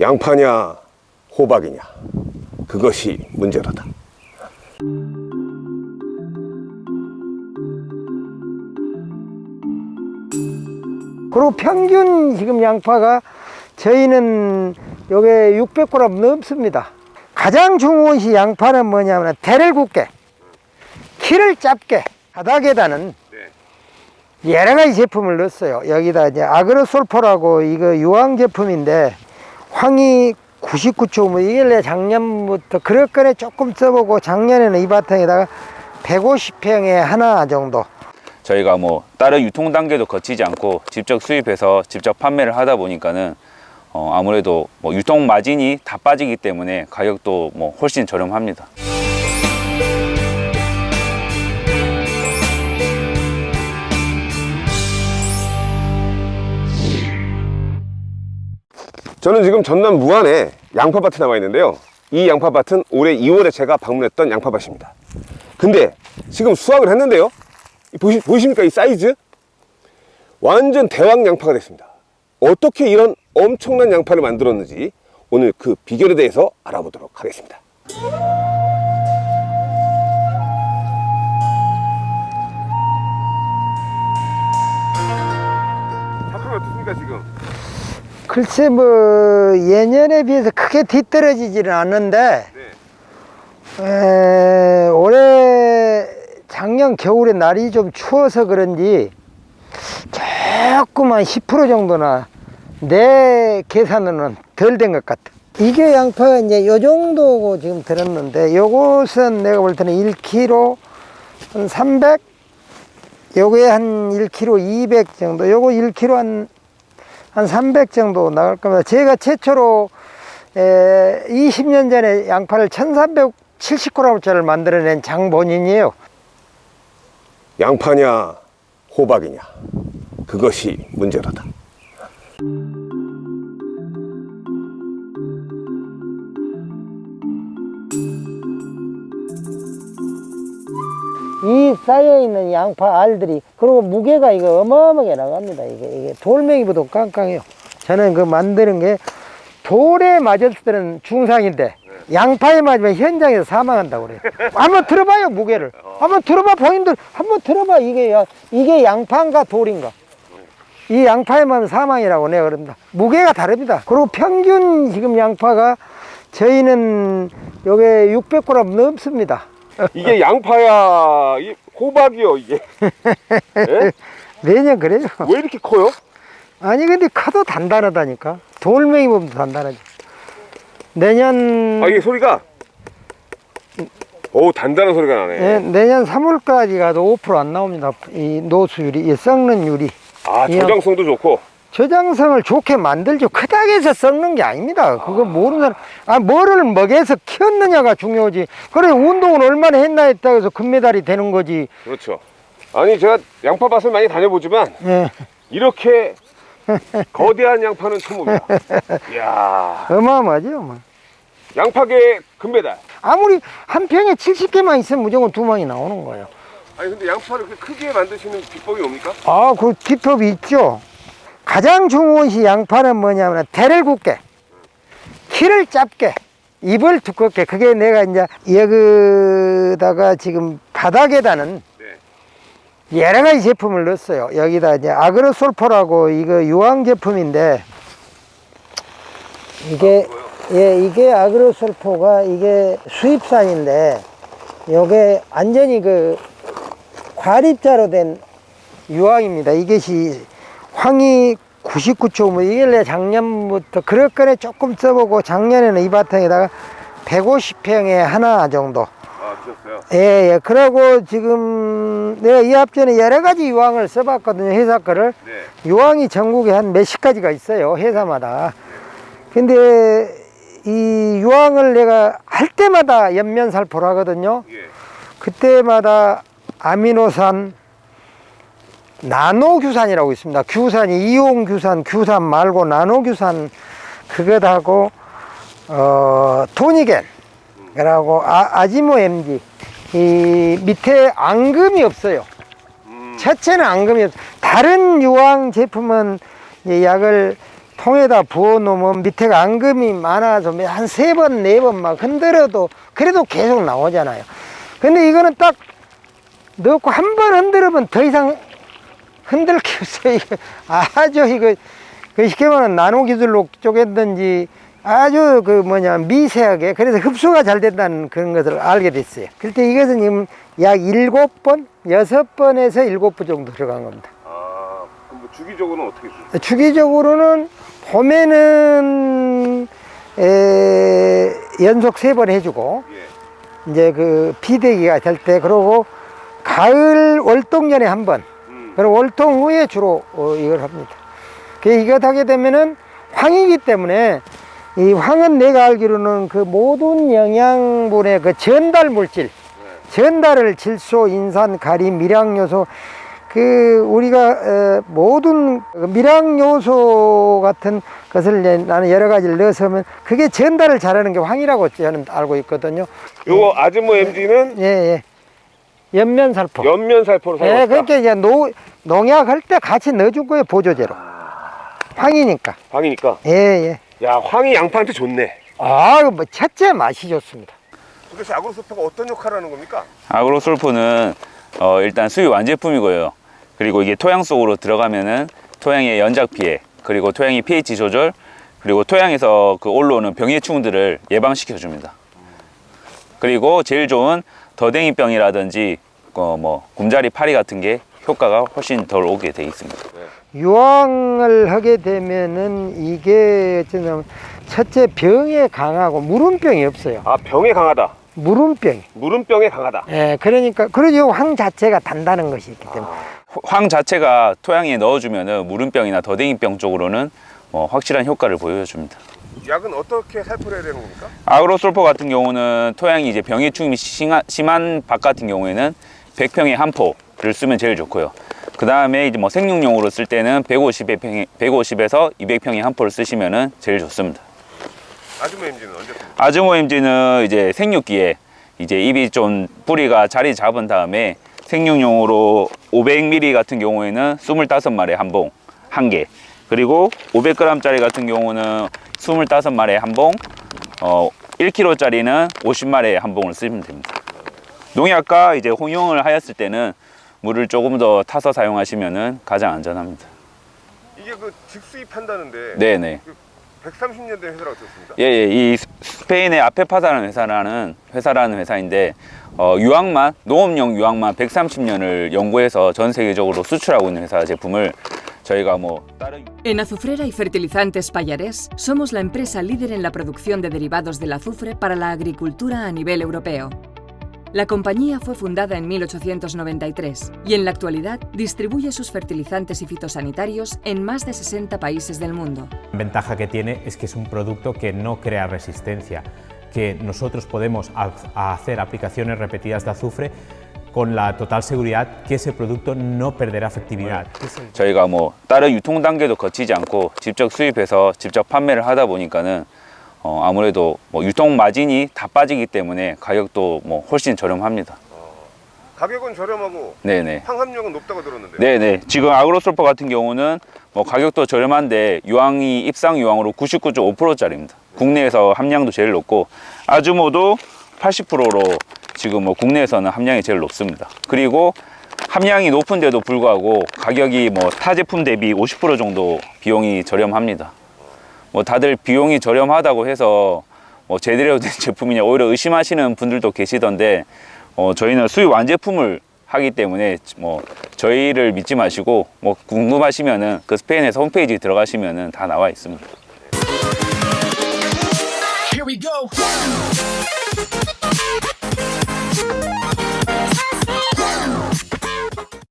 양파냐 호박이냐 그것이 문제로다 그리고 평균 지금 양파가 저희는 요게 600g 넘습니다. 가장 중요한 것이 양파는 뭐냐면 대를 굵게, 키를 짧게, 바닥에다는 여러 가지 제품을 넣었어요. 여기다 이제 아그로솔포라고 이거 유황 제품인데 황이 99초 뭐 이게 내 작년부터 그럴 거에 조금 써보고 작년에는 이 바탕에다가 150평에 하나 정도 저희가 뭐 다른 유통 단계도 거치지 않고 직접 수입해서 직접 판매를 하다 보니까는 어, 아무래도 뭐 유통 마진이 다 빠지기 때문에 가격도 뭐 훨씬 저렴합니다. 저는 지금 전남 무안에 양파밭에 나와 있는데요. 이 양파밭은 올해 2월에 제가 방문했던 양파밭입니다. 근데 지금 수확을 했는데요. 보시, 보이십니까? 이 사이즈? 완전 대왕 양파가 됐습니다. 어떻게 이런 엄청난 양파를 만들었는지 오늘 그 비결에 대해서 알아보도록 하겠습니다 작품이 어떻습니까 지금? 글쎄 뭐 예년에 비해서 크게 뒤떨어지지는 않는데 에, 올해 작년 겨울에 날이 좀 추워서 그런지 조금만 10% 정도나 내 계산으로는 덜 된 것 같아 이게 양파가 이제 요 정도고 지금 들었는데 요것은 내가 볼 때는 1kg 한 300? 요게 한 1kg 200 정도 요거 1kg 한 한 300 정도 나갈 겁니다. 제가 최초로 에, 20년 전에 양파를 1370g짜리를 만들어낸 장본인이에요. 양파냐 호박이냐 그것이 문제로다 이 쌓여있는 양파 알들이 그리고 무게가 이거 어마어마하게 나갑니다. 이게, 이게 돌멩이보다 깡깡해요. 저는 그 만드는 게 돌에 맞았을 때는 중상인데 양파에 맞으면 현장에서 사망한다고 그래요. 한번 들어봐요 무게를. 한번 들어봐 본인들 한번 들어봐 이게 야- 이게 양파인가 돌인가. 이 양파에 맞으면 사망이라고 내가 그럽니다. 무게가 다릅니다. 그리고 평균 지금 양파가 저희는 요게 600g 넘습니다. 이게 양파야 이 호박이요 이게 예? 매년 그래요. 왜 이렇게 커요? 아니 근데 커도 단단하다니까 돌멩이 보면 단단하지 내년 아 이게 소리가 오 단단한 소리가 나네 예, 내년 3월까지 가도 5%안 나옵니다 이 노수율이 이 썩는 율이 아이 저장성도 좋고. 저장성을 좋게 만들죠. 크다고 해서 썩는 게 아닙니다. 그거 모르는 사람. 아 뭐를 먹여서 키웠느냐가 중요하지. 그래 운동을 얼마나 했나 했다고 해서 금메달이 되는 거지. 그렇죠. 아니 제가 양파밭을 많이 다녀보지만 예, 이렇게 거대한 양파는 처음 봅니다. 이야. 어마어마하죠 뭐. 양파계 금메달. 아무리 한 평에 70개만 있으면 무조건 두 망이 나오는 거예요 아니 근데 양파를 그렇게 크게 만드시는 비법이 뭡니까? 아, 그 비법이 있죠. 가장 중요한 것이 양파는 뭐냐면 대를 굵게, 키를 짧게, 잎을 두껍게. 그게 내가 이제 여기다가 지금 바닥에다는 네. 여러 가지 제품을 넣었어요. 여기다 이제 아그로솔포라고 이거 유황 제품인데 이게 예, 이게 아그로솔포가 이게 수입산인데 요게 완전히 그 과립자로 된 유황입니다. 이것이 황이 99초 뭐 이게 내 작년부터 그럴 거에 조금 써보고 작년에는 이 바탕에다가 150평에 하나 정도 아 드셨어요? 예, 예. 그러고 지금 내가 이 앞전에 여러 가지 유황을 써봤거든요. 회사 거를. 네 유황이 전국에 한 몇십 가지가 있어요. 회사마다. 근데 이 유황을 내가 할 때마다 연면살포를 하거든요. 예. 그때마다 아미노산, 나노규산이라고 있습니다. 규산이 이온규산, 규산 말고 나노규산 그것하고 어, 토니겐 그러고 아, 아지모 MG 이 밑에 앙금이 없어요. 첫째는 앙금이 없. 다른 유황 제품은 이 약을 통에다 부어 놓으면 밑에가 앙금이 많아서 한 세 번 네 번 막 흔들어도 그래도 계속 나오잖아요. 근데 이거는 딱 넣고 한 번 흔들으면 더 이상 흔들 게 없어요. 아주 이거 그 쉽게 말하면 나노 기술로 쪼갰든지 아주 그 뭐냐 미세하게 그래서 흡수가 잘 된다는 그런 것을 알게 됐어요. 그때 이것은 지금 약 일곱 번, 여섯 번에서 일곱 번 정도 들어간 겁니다. 아, 그럼 뭐 주기적으로는 어떻게 주세요? 주기적으로는 봄에는 에, 연속 세 번 해주고 예. 이제 그 비대기가 될 때 그러고 가을 월동전에 한 번. 음. 그리고 월통 후에 주로 어, 이걸 합니다. 그 이것 하게 되면은 황이기 때문에 이 황은 내가 알기로는 그 모든 영양분의 그 전달 물질, 전달을 질소, 인산, 가리, 미량 요소 그 우리가 어, 모든 그 미량 요소 같은 것을 나는 여러 가지를 넣어서면 그게 전달을 잘하는 게 황이라고 저는 알고 있거든요. 요거 아즈모 MG는 예, 예. 연면살포. 연면 살포로 예, 사용했다. 그렇게 이제 노, 농약 할 때 같이 넣어줄 거예요, 보조제로. 황이니까. 황이니까. 예, 예. 야, 황이 양파한테 좋네. 아, 뭐, 첫째 맛이 좋습니다. 도대체 아그로소프가 어떤 역할을 하는 겁니까? 아그로솔포는 어, 일단 수유 완제품이고요. 그리고 이게 토양 속으로 들어가면은 토양의 연작 피해, 그리고 토양의 pH 조절, 그리고 토양에서 그 올라오는 병해충들을 예방시켜 줍니다. 그리고 제일 좋은 더댕이병이라든지 어, 뭐 굼자리 파리 같은 게 효과가 훨씬 덜 오게 돼 있습니다. 유황을 하게 되면은 이게 어쩌면 첫째 병에 강하고 무름병이 없어요. 아, 병에 강하다. 무름병이. 무름병에 강하다. 예, 그러니까, 그리고 황 자체가 단다는 것이 있기 때문에. 황 자체가 토양에 넣어주면은 무름병이나 더댕이병 쪽으로는 어, 확실한 효과를 보여줍니다. 약은 어떻게 살포를 해야 되는 겁니까? 아그로솔포 같은 경우는 토양이 이제 병해충이 심한, 밭 같은 경우에는 100평에 한 포를 쓰면 제일 좋고요. 그 다음에 이제 뭐 생육용으로 쓸 때는 150에 평에, 150에서 200평에 한 포를 쓰시면은 제일 좋습니다. 아즈모 MG는 언제 씁니까? 아즈모 임지는 이제 생육기에 이제 잎이 좀 뿌리가 자리 잡은 다음에 생육용으로 500ml 같은 경우에는 25마리에 한 봉, 한 개. 그리고 500g짜리 같은 경우는 25마리에 한 봉, 어, 1kg짜리는 50마리에 한 봉을 쓰면 됩니다. 농약과 이제 혼용을 하였을 때는 물을 조금 더 타서 사용하시면은 가장 안전합니다. 이게 그 직수입한다는데 네네. 130년 된 회사라고 들었습니다. 예, 예, 이 스- 스페인의 아페파사라는 회사라는 회사라는 회사인데 어, 유황만 농업용 유황만 130년을 연구해서 전 세계적으로 수출하고 있는 회사 제품을 저희가 뭐 다른 En Azufrera y Fertilizantes Payarés somos la empresa líder en la producción de derivados del azufre para la agricultura a nivel europeo. La compañía fue fundada en 1893 y en la actualidad distribuye sus fertilizantes y fitosanitarios en más de 60 países del mundo. La ventaja que tiene es que es un producto que no crea resistencia, que nosotros podemos ha- hacer aplicaciones repetidas de azufre con la total seguridad que ese producto no perderá efectividad. 저희가 뭐 다른 유통 단계도 거치지 않고 직접 수입해서 직접 판매를 하다 보니까는 어, 아무래도 뭐 유통 마진이 다 빠지기 때문에 가격도 뭐 훨씬 저렴합니다. 가격은 저렴하고 네네. 황합력은 높다고 들었는데. 네네. 지금 아그로솔퍼 같은 경우는 뭐 가격도 저렴한데 유황이 입상 유황으로 99.5%짜리입니다. 국내에서 함량도 제일 높고 아주모도 80%로 지금 뭐 국내에서는 함량이 제일 높습니다. 그리고 함량이 높은데도 불구하고 가격이 뭐 타 제품 대비 50% 정도 비용이 저렴합니다. 뭐 다들 비용이 저렴하다고 해서 뭐 제대로 된 제품이냐 오히려 의심하시는 분들도 계시던데 어, 저희는 수입 완제품을 하기 때문에 뭐 저희를 믿지 마시고 뭐 궁금하시면은 그 스페인에서 홈페이지 들어가시면은 다 나와 있습니다.